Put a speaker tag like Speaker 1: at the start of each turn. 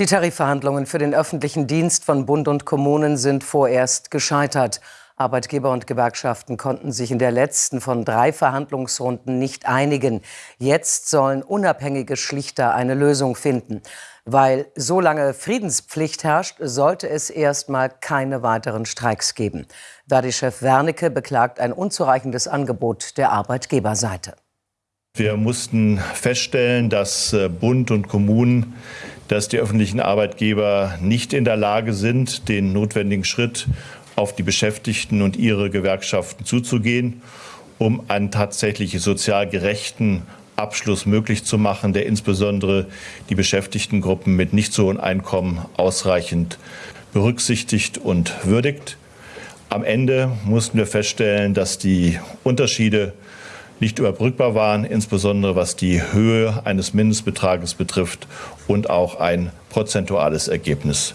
Speaker 1: Die Tarifverhandlungen für den öffentlichen Dienst von Bund und Kommunen sind vorerst gescheitert. Arbeitgeber und Gewerkschaften konnten sich in der letzten von drei Verhandlungsrunden nicht einigen. Jetzt sollen unabhängige Schlichter eine Lösung finden. Weil so lange Friedenspflicht herrscht, sollte es erstmal keine weiteren Streiks geben. Verdi-Chef Wernicke beklagt ein unzureichendes Angebot der Arbeitgeberseite.
Speaker 2: Wir mussten feststellen, dass äh, Bund und Kommunen, dass die öffentlichen Arbeitgeber nicht in der Lage sind, den notwendigen Schritt auf die Beschäftigten und ihre Gewerkschaften zuzugehen, um einen tatsächlich sozial gerechten Abschluss möglich zu machen, der insbesondere die Beschäftigtengruppen mit nicht so hohen Einkommen ausreichend berücksichtigt und würdigt. Am Ende mussten wir feststellen, dass die Unterschiede nicht überbrückbar waren, insbesondere was die Höhe eines Mindestbetrages betrifft und auch ein prozentuales Ergebnis